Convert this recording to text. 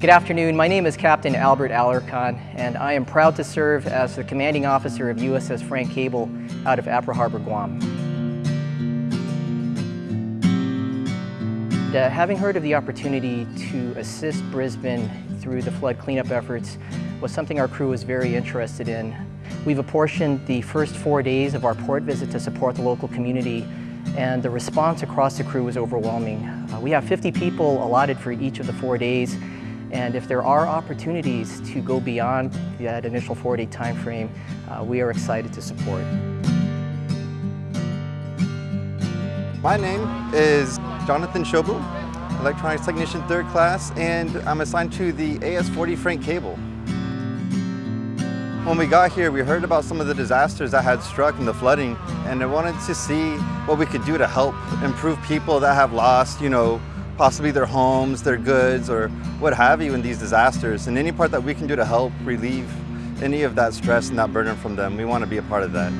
Good afternoon, my name is Captain Albert Alarcon and I am proud to serve as the commanding officer of USS Frank Cable out of Apra Harbor, Guam. Uh, having heard of the opportunity to assist Brisbane through the flood cleanup efforts was something our crew was very interested in. We've apportioned the first four days of our port visit to support the local community and the response across the crew was overwhelming. Uh, we have 50 people allotted for each of the four days and if there are opportunities to go beyond that initial four-day time frame, uh, we are excited to support. My name is Jonathan Shobu, Electronics Technician 3rd Class, and I'm assigned to the AS-40 Frank Cable. When we got here, we heard about some of the disasters that had struck and the flooding, and I wanted to see what we could do to help improve people that have lost, you know, possibly their homes, their goods, or what have you in these disasters. And any part that we can do to help relieve any of that stress and that burden from them, we want to be a part of that.